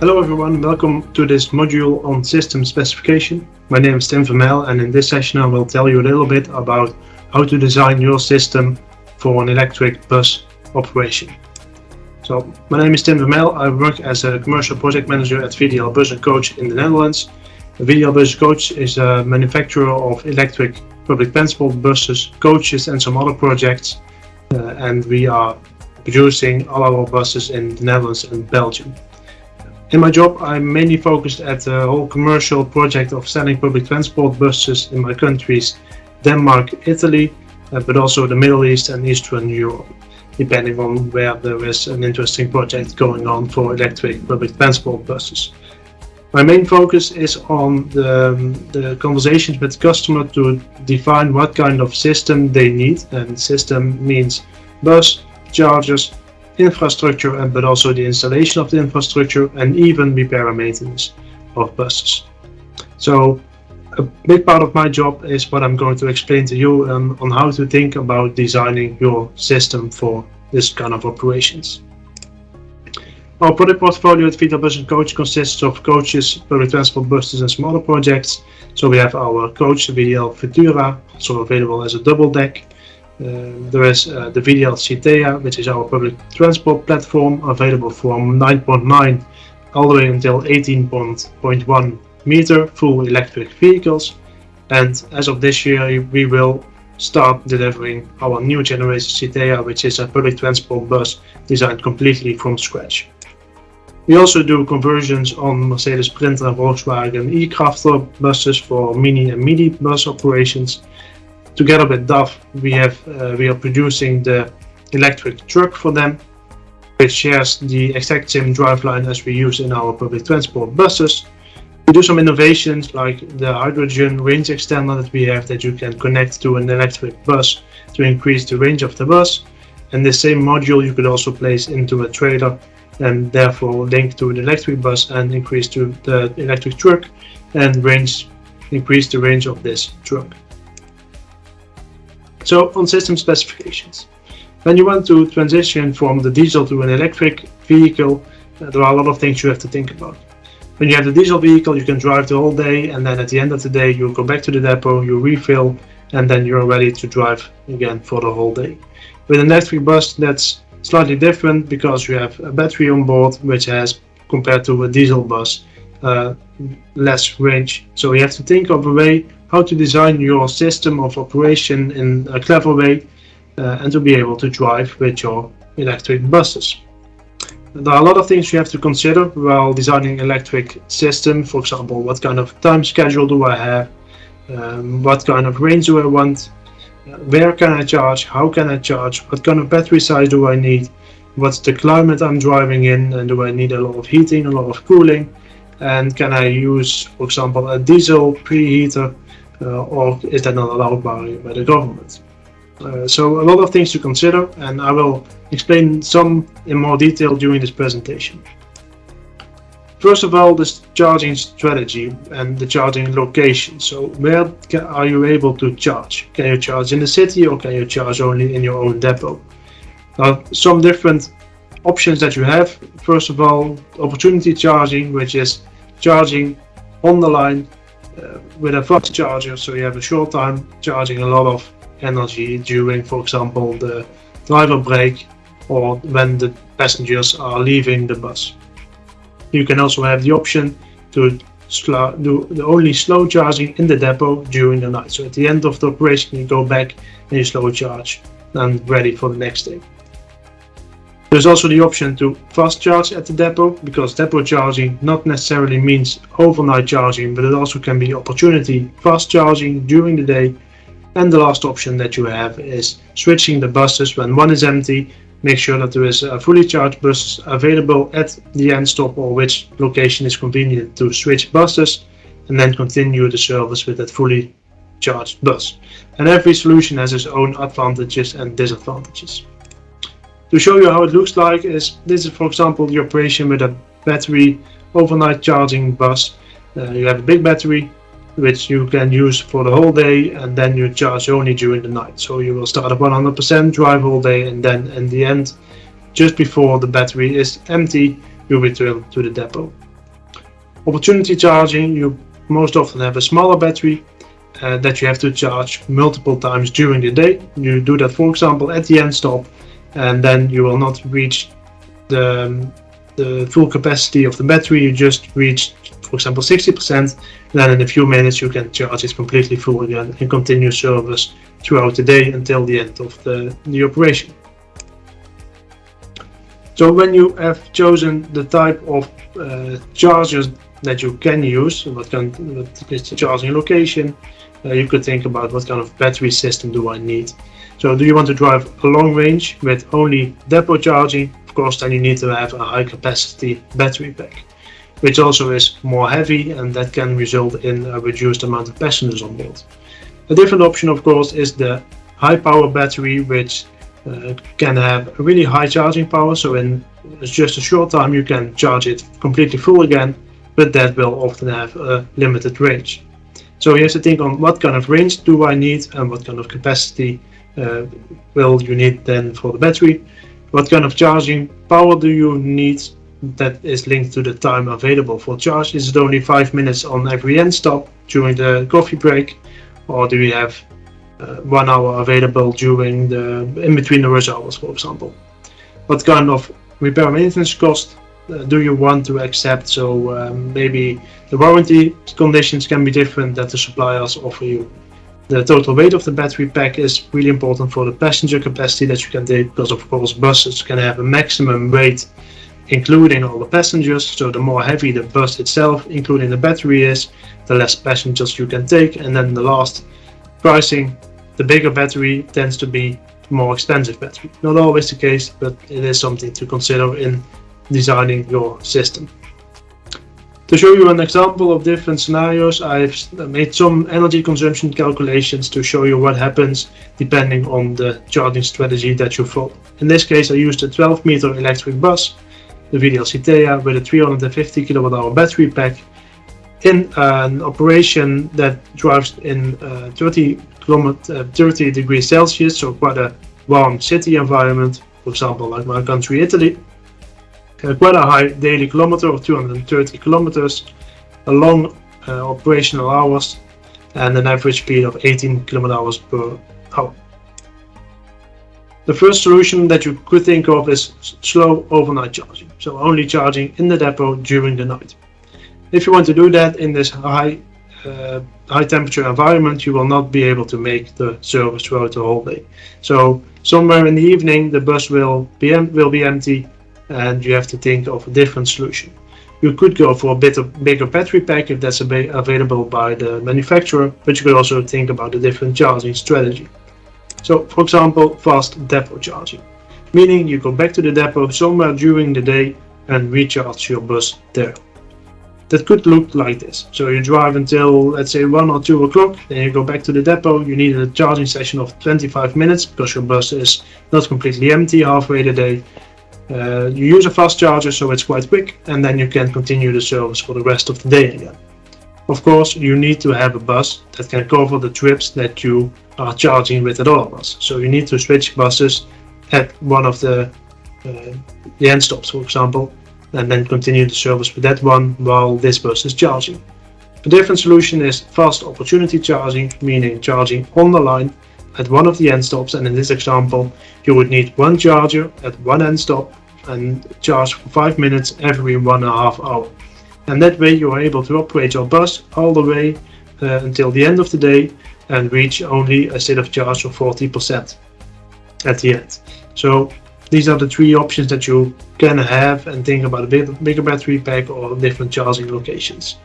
Hello everyone, welcome to this module on system specification. My name is Tim Vermel and in this session I will tell you a little bit about how to design your system for an electric bus operation. So, my name is Tim Vermel, I work as a commercial project manager at VDL Bus & Coach in the Netherlands. VDL Bus & Coach is a manufacturer of electric public transport buses, coaches and some other projects uh, and we are producing all our buses in the Netherlands and Belgium. In my job, I'm mainly focused at the whole commercial project of selling public transport buses in my countries, Denmark, Italy, uh, but also the Middle East and Eastern Europe, depending on where there is an interesting project going on for electric public transport buses. My main focus is on the, um, the conversations with customer to define what kind of system they need, and system means bus, chargers, infrastructure and but also the installation of the infrastructure and even repair and maintenance of buses. So a big part of my job is what I'm going to explain to you um, on how to think about designing your system for this kind of operations. Our product portfolio at VDL Bus & Coach consists of coaches, public transport buses and smaller projects. So we have our coach, the VDL Futura, also available as a double deck. Uh, there is uh, the VDL Citea, which is our public transport platform, available from 9.9 all the way until 18.1 meter full electric vehicles. And as of this year, we will start delivering our new generation Citea, which is a public transport bus designed completely from scratch. We also do conversions on Mercedes Sprinter and Volkswagen e-Crafter buses for mini and midi bus operations together with DAF, we have uh, we are producing the electric truck for them, which shares the exact same driveline as we use in our public transport buses. We do some innovations like the hydrogen range extender that we have that you can connect to an electric bus to increase the range of the bus. And the same module you could also place into a trailer and therefore link to an electric bus and increase to the electric truck and range increase the range of this truck. So on system specifications. When you want to transition from the diesel to an electric vehicle, uh, there are a lot of things you have to think about. When you have the diesel vehicle, you can drive the whole day and then at the end of the day you go back to the depot, you refill and then you're ready to drive again for the whole day. With an electric bus that's slightly different because you have a battery on board which has compared to a diesel bus uh, less range. So you have to think of a way how to design your system of operation in a clever way uh, and to be able to drive with your electric buses. There are a lot of things you have to consider while designing electric system. For example, what kind of time schedule do I have? Um, what kind of range do I want? where can I charge? How can I charge? What kind of battery size do I need? What's the climate I'm driving in? And do I need a lot of heating, a lot of cooling? And can I use, for example, a diesel preheater uh, or is that not allowed by, by the government? Uh, so a lot of things to consider and I will explain some in more detail during this presentation. First of all, this charging strategy and the charging location. So where can, are you able to charge? Can you charge in the city or can you charge only in your own depot? Now, some different options that you have. First of all, opportunity charging, which is charging on the line uh, with a fast charger so you have a short time charging a lot of energy during for example the driver break or when the passengers are leaving the bus. You can also have the option to do the only slow charging in the depot during the night. So at the end of the operation you go back and you slow charge and ready for the next day. There's also the option to fast charge at the depot, because depot charging not necessarily means overnight charging, but it also can be opportunity fast charging during the day. And the last option that you have is switching the buses when one is empty, make sure that there is a fully charged bus available at the end stop or which location is convenient to switch buses and then continue the service with that fully charged bus. And every solution has its own advantages and disadvantages. To show you how it looks like is this is for example the operation with a battery overnight charging bus. Uh, you have a big battery which you can use for the whole day and then you charge only during the night. So you will start at 100% drive all day and then in the end just before the battery is empty you return to the depot. Opportunity charging, you most often have a smaller battery uh, that you have to charge multiple times during the day. You do that, for example, at the end stop, and then you will not reach the, um, the full capacity of the battery. You just reach, for example, 60%. Then in a few minutes you can charge it completely full again and continue service throughout the day until the end of the, the operation. So when you have chosen the type of uh, chargers that you can use, what kind what is the charging location, uh, you could think about what kind of battery system do I need. So do you want to drive a long range with only depot charging? Of course, then you need to have a high capacity battery pack, which also is more heavy and that can result in a reduced amount of passengers on board. A different option, of course, is the high power battery, which uh, can have really high charging power. So in just a short time, you can charge it completely full again, but that will often have a limited range. So you have to think on what kind of range do I need and what kind of capacity uh, will you need then for the battery. What kind of charging power do you need that is linked to the time available for charge? Is it only 5 minutes on every end stop during the coffee break or do you have uh, 1 hour available during the in between the rush hours for example? What kind of repair maintenance cost do you want to accept? So um, maybe the warranty conditions can be different that the suppliers offer you. The total weight of the battery pack is really important for the passenger capacity that you can take because of course buses can have a maximum weight including all the passengers. So the more heavy the bus itself including the battery is, the less passengers you can take. And then the last pricing, the bigger battery tends to be more expensive battery. Not always the case, but it is something to consider in designing your system. To show you an example of different scenarios, I've made some energy consumption calculations to show you what happens depending on the charging strategy that you follow. In this case, I used a 12 meter electric bus, the VDL Citea, with a 350 kilowatt hour battery pack in an operation that drives in uh, 30, uh, 30 degrees Celsius, so quite a warm city environment, for example, like my country, Italy quite a high daily kilometer of 230 kilometers, a long uh, operational hours, and an average speed of 18 kilometers per hour. The first solution that you could think of is slow overnight charging, so only charging in the depot during the night. If you want to do that in this high uh, high temperature environment, you will not be able to make the service throughout the whole day. So somewhere in the evening, the bus will be will be empty and you have to think of a different solution. You could go for a bit of bigger battery pack if that's available by the manufacturer, but you could also think about a different charging strategy. So, for example, fast depot charging, meaning you go back to the depot somewhere during the day and recharge your bus there. That could look like this. So you drive until let's say 1 or 2 o'clock, then you go back to the depot, you need a charging session of 25 minutes because your bus is not completely empty halfway the day uh, you use a fast charger so it's quite quick and then you can continue the service for the rest of the day again. Of course, you need to have a bus that can cover the trips that you are charging with at all bus. So you need to switch buses at one of the, uh, the end stops, for example, and then continue the service with that one while this bus is charging. A different solution is fast opportunity charging, meaning charging on the line at one of the end stops and in this example you would need one charger at one end stop and charge for 5 minutes every one and a half hour. And that way you are able to operate your bus all the way uh, until the end of the day and reach only a state of charge of 40% at the end. So these are the three options that you can have and think about a bigger battery pack or different charging locations.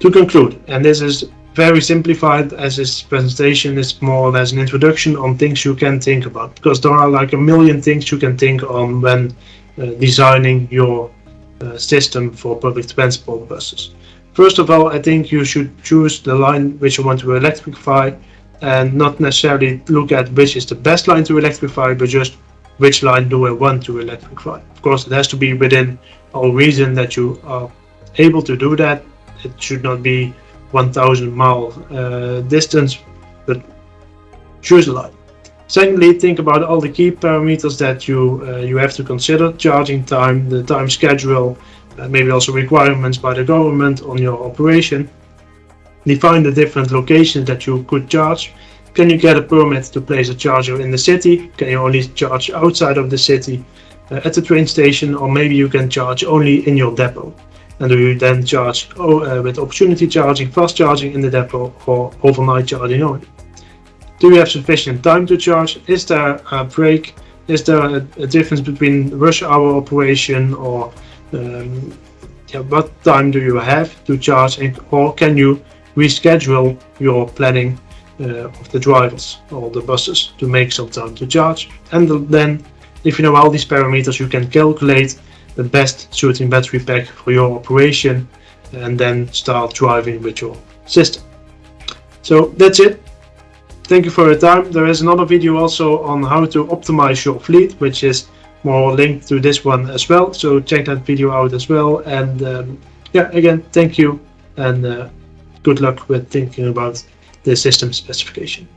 To conclude, and this is very simplified as this presentation is more or less an introduction on things you can think about because there are like a million things you can think on when uh, designing your uh, system for public transport buses. First of all, I think you should choose the line which you want to electrify and not necessarily look at which is the best line to electrify, but just which line do I want to electrify. Of course, it has to be within all reason that you are able to do that. It should not be 1000 mile uh, distance, but choose a line. Secondly, think about all the key parameters that you uh, you have to consider: charging time, the time schedule, uh, maybe also requirements by the government on your operation. Define the different locations that you could charge. Can you get a permit to place a charger in the city? Can you only charge outside of the city uh, at the train station or maybe you can charge only in your depot? And do you then charge oh, uh, with opportunity charging, fast charging in the depot or overnight charging? Do you have sufficient time to charge? Is there a break? Is there a, a difference between rush hour operation or um, yeah, what time do you have to charge and, or can you reschedule your planning uh, of the drivers or the buses to make some time to charge and then if you know all these parameters you can calculate the best suiting battery pack for your operation and then start driving with your system. So that's it. Thank you for your time. There is another video also on how to optimize your fleet which is more linked to this one as well. So check that video out as well. And um, yeah again thank you and uh, good luck with thinking about the system specification